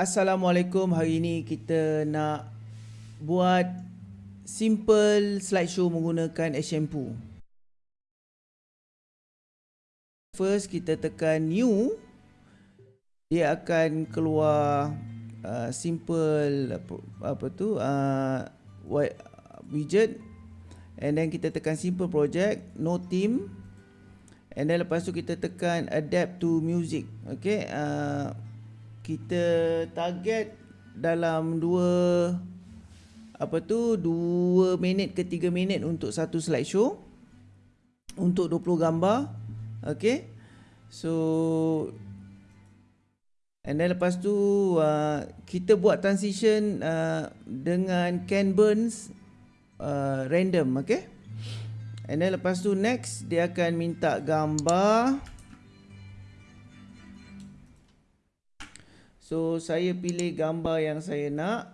Assalamualaikum. Hari ini kita nak buat simple slideshow menggunakan Shampoo. First kita tekan new. Dia akan keluar uh, simple apa, apa tu uh, widget and then kita tekan simple project no theme and then lepas tu kita tekan adapt to music okay uh, kita target dalam 2 apa tu 2 minit ke 3 minit untuk satu slideshow. Untuk 20 gambar. Okey so and then lepas tu uh, kita buat transition uh, dengan Ken Burns uh, random okey and then lepas tu next dia akan minta gambar So saya pilih gambar yang saya nak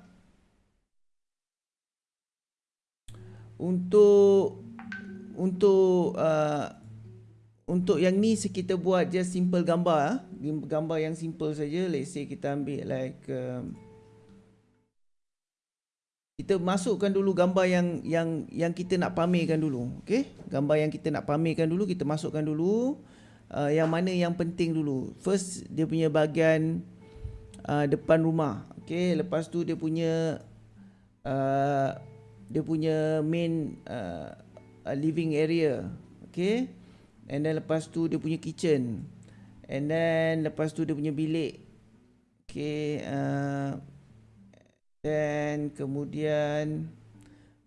Untuk Untuk uh, Untuk yang ni kita buat just simple gambar ah. Gambar yang simple saja. Let's say kita ambil like um, kita masukkan dulu gambar yang yang yang kita nak pamerkan dulu okey gambar yang kita nak pamerkan dulu kita masukkan dulu uh, yang mana yang penting dulu first dia punya bahagian uh, depan rumah. Okey, lepas tu dia punya uh, dia punya main uh, living area. Okey. And then lepas tu dia punya kitchen. And then lepas tu dia punya bilik. Okey, uh, dan kemudian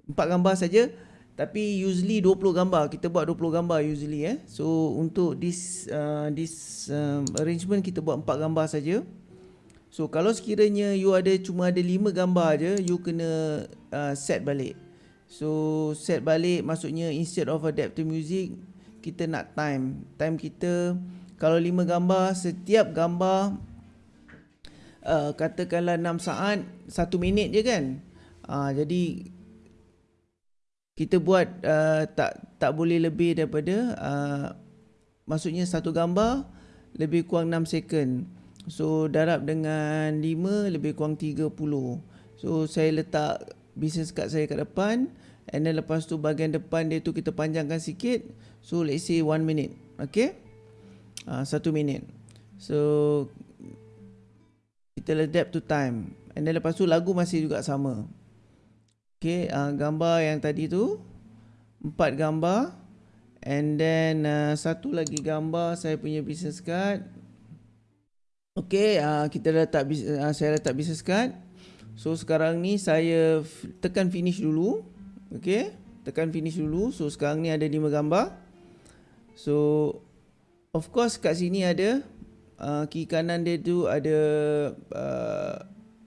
empat gambar saja tapi usually 20 gambar kita buat 20 gambar usually eh so untuk this uh, this um, arrangement kita buat empat gambar saja So kalau sekiranya you ada cuma ada 5 gambar je, you kena uh, set balik. So set balik maksudnya instead of adapt to music, kita nak time. Time kita kalau 5 gambar, setiap gambar uh, katakanlah 6 saat, 1 minit je kan. Uh, jadi kita buat uh, tak tak boleh lebih daripada uh, maksudnya satu gambar lebih kurang 6 second. So darab dengan 5 lebih kurang 30 So saya letak business card saya kat depan And then lepas tu bahagian depan dia tu kita panjangkan sikit. So let's say 1 minute. Okay? Uh, 1 minit. So Kita adapt to time. And then lepas tu lagu masih juga sama. Okay? Uh, Gambar yang tadi tu. Empat gambar. And then uh, satu lagi gambar saya punya business card Okey, uh, kita letak uh, saya letak business card. So sekarang ni saya tekan finish dulu. Okey, tekan finish dulu. So sekarang ni ada 5 gambar. So of course kat sini ada uh, kiri kanan dia tu ada uh,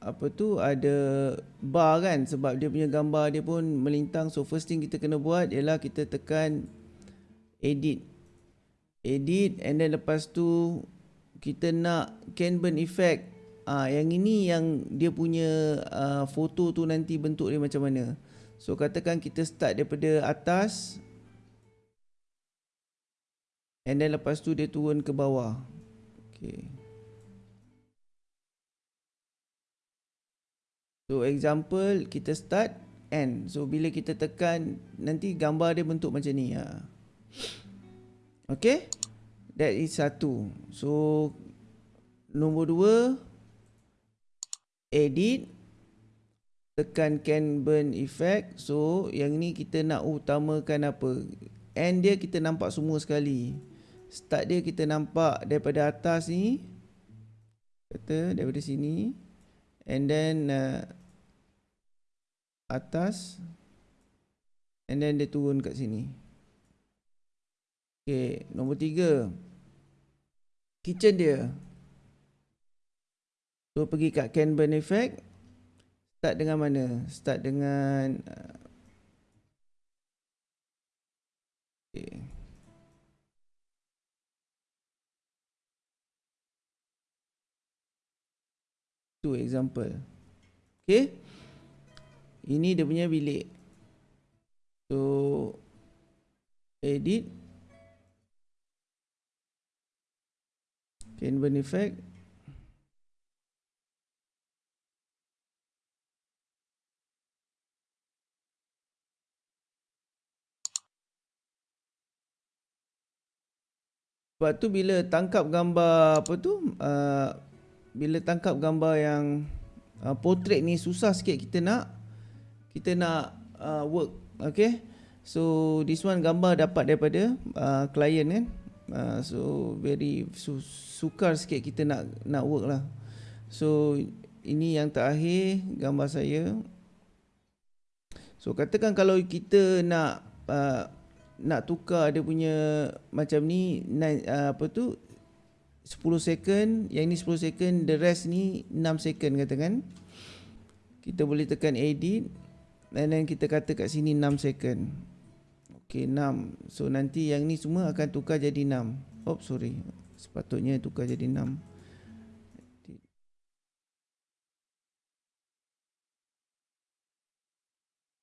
apa tu ada bar kan sebab dia punya gambar dia pun melintang. So first thing kita kena buat ialah kita tekan edit. Edit and then lepas tu kita nak Canburn effect ah yang ini yang dia punya uh, foto tu nanti bentuk dia macam mana. So katakan kita start daripada atas and then lepas tu dia turun ke bawah. Okey so example kita start end so bila kita tekan nanti gambar dia bentuk macam ni ha okey That is satu. So nombor dua edit tekan can burn effect. So yang ni kita nak utamakan apa? End dia kita nampak semua sekali. Start dia kita nampak daripada atas ni. Kata daripada sini. And then uh, atas. And then dia turun kat sini. Okay, nombor tiga. Kitchen dia. So, pergi kat Can Burn Effect. Start dengan mana? Start dengan... Uh. Tu example. Okay. Ini dia punya bilik. So, edit. Okay, benefit, effect. Sebab tu bila tangkap gambar apa tu, uh, bila tangkap gambar yang uh, portrait ni susah sikit kita nak, kita nak uh, work. Okay, so this one gambar dapat daripada uh, client kan. Eh? Uh, so very su sukar sikit kita nak nak work lah. So ini yang terakhir gambar saya. So katakan kalau kita nak uh, nak tukar dia punya macam ni uh, apa tu? 10 second yang ni 10 second the rest ni 6 second katakan. Kita boleh tekan edit and then kita kata kat sini 6 second ok 6 so nanti yang ni semua akan tukar jadi 6 oh sorry. Sepatutnya tukar jadi 6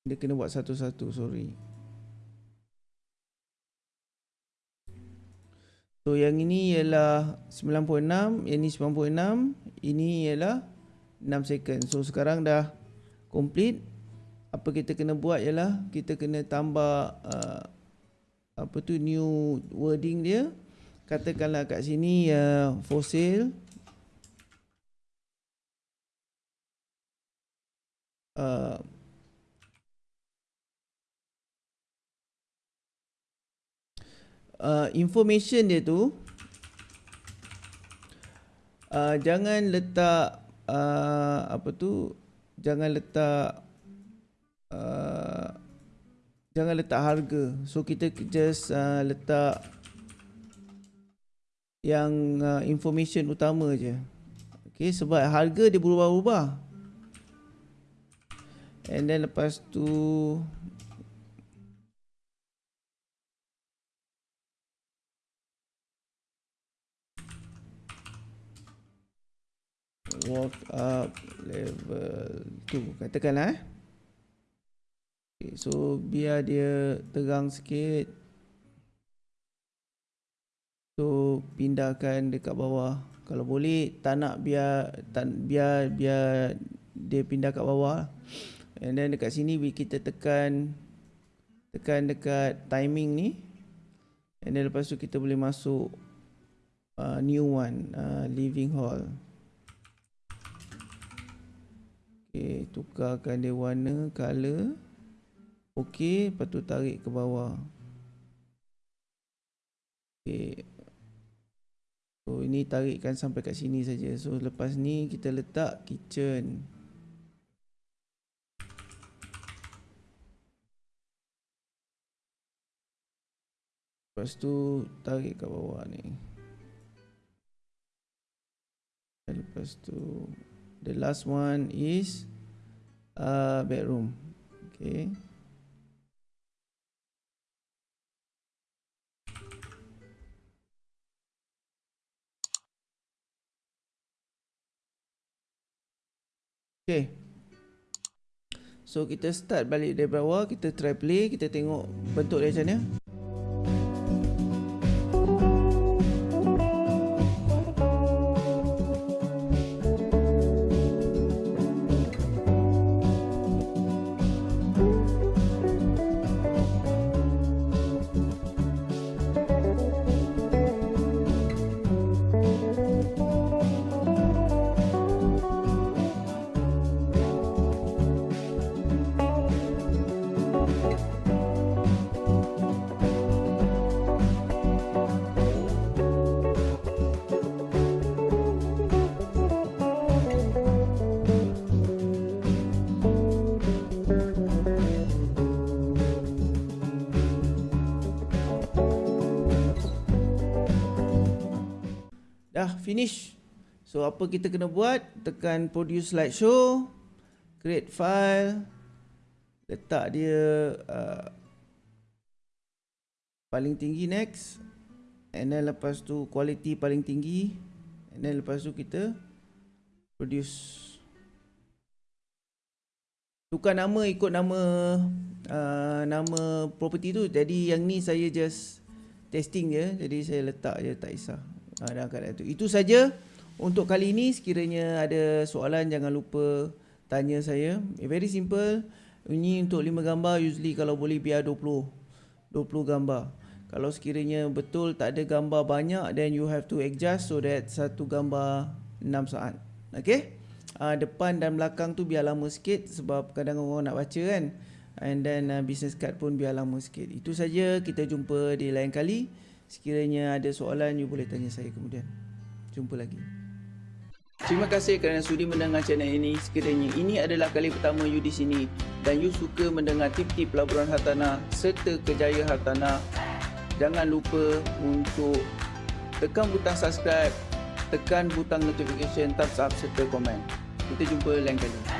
dia kena buat satu-satu sorry. So yang ini ialah 96, yang ini 96, ini ialah 6 second. So sekarang dah complete. Apa kita kena buat ialah kita kena tambah uh, apa tu new wording dia. Katakanlah kat sini uh, for sale. Uh, uh, information dia tu uh, jangan letak uh, apa tu jangan letak jangan letak harga. So kita just uh, letak yang uh, information utama je. Okay sebab harga dia berubah-ubah. And then lepas tu walk up level 2 katakanlah eh okay, so biar dia terang sikit. So pindahkan dekat bawah. Kalau boleh tak nak biar tak, biar biar dia pindah kat bawah. And then dekat sini kita tekan tekan dekat timing ni. And then lepas tu kita boleh masuk uh, new one uh, living hall. Okey, tukarkan dia warna, color. Okey, lepas tu tarik ke bawah. Okey. So, ini tarikkan sampai kat sini saja. So, lepas ni kita letak kitchen. Lepas tu tarik ke bawah ni. Lepas tu The last one is uh, bedroom. Okay. Okay. So kita start balik dari bawah, kita try play, kita tengok bentuk dia macam mana. Finish. So apa kita kena buat? Tekan produce slideshow, create file, letak dia uh, paling tinggi next. And then lepas tu quality paling tinggi. And then lepas tu kita produce. Tukar nama ikut nama uh, nama property tu. Jadi yang ni saya just testing je. Jadi saya letak je tak kisah ha, dalam keadaan itu. Itu saja untuk kali ini. Sekiranya ada soalan jangan lupa tanya saya. Very simple. Ini untuk 5 gambar usually kalau boleh biar 20. 20 gambar. Kalau sekiranya betul tak ada gambar banyak then you have to adjust so that satu gambar 6 saat. Okay? Uh, depan dan belakang tu biar lama sikit sebab kadang orang nak baca kan. And then uh, business card pun biar lama sikit. Itu saja kita jumpa di lain kali. Sekiranya ada soalan you boleh tanya saya kemudian. Jumpa lagi. Terima kasih kerana sudi mendengar channel ini. Sekiranya ini adalah kali pertama you di sini dan you suka mendengar tip-tip pelaburan hartanah serta kejaya hartanah jangan lupa untuk tekan butang subscribe, tekan butang notification, thumbs up serta komen. Kita jumpa lain kali.